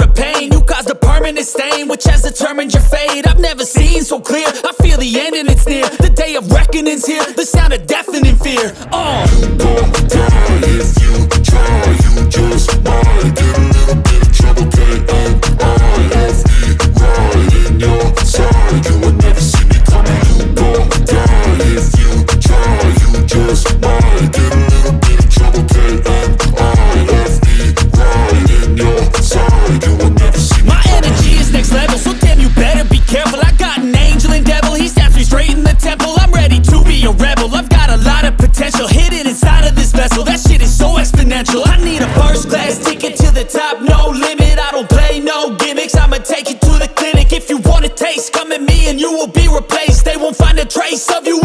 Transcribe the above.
the pain. You caused a permanent stain Which has determined your fate. I've never seen so clear. I feel the end and it's near. The day of reckoning's here. The sound of deafening fear. Oh. Uh. I need a first class ticket to the top, no limit I don't play no gimmicks, I'ma take you to the clinic If you wanna taste, come at me and you will be replaced. They won't find a trace of you